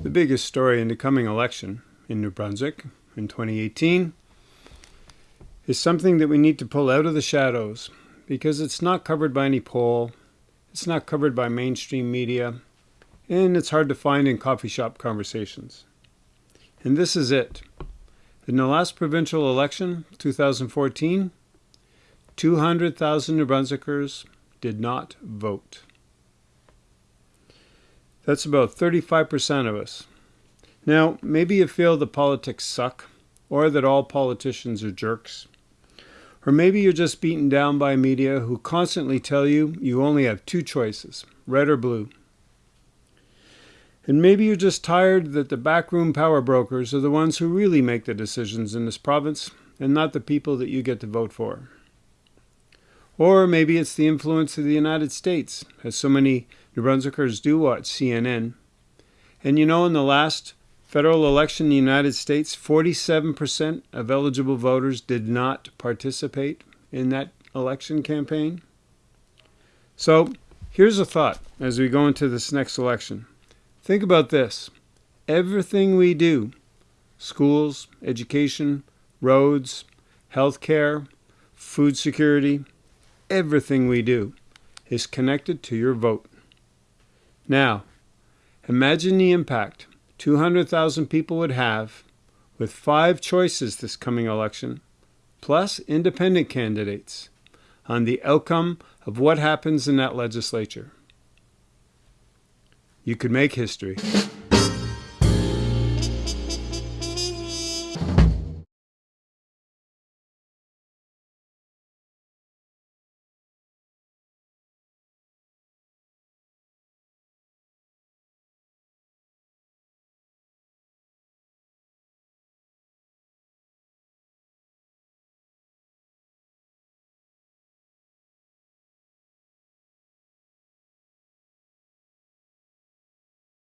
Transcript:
The biggest story in the coming election in New Brunswick in 2018 is something that we need to pull out of the shadows because it's not covered by any poll, it's not covered by mainstream media, and it's hard to find in coffee shop conversations. And this is it. In the last provincial election, 2014, 200,000 New Brunswickers did not vote. That's about 35% of us. Now, maybe you feel the politics suck, or that all politicians are jerks. Or maybe you're just beaten down by media who constantly tell you you only have two choices, red or blue. And maybe you're just tired that the backroom power brokers are the ones who really make the decisions in this province and not the people that you get to vote for. Or maybe it's the influence of the United States, as so many New Brunswickers do watch CNN. And you know, in the last federal election in the United States, 47% of eligible voters did not participate in that election campaign. So here's a thought as we go into this next election. Think about this. Everything we do, schools, education, roads, healthcare, food security, everything we do is connected to your vote. Now, imagine the impact 200,000 people would have with five choices this coming election, plus independent candidates, on the outcome of what happens in that legislature. You could make history.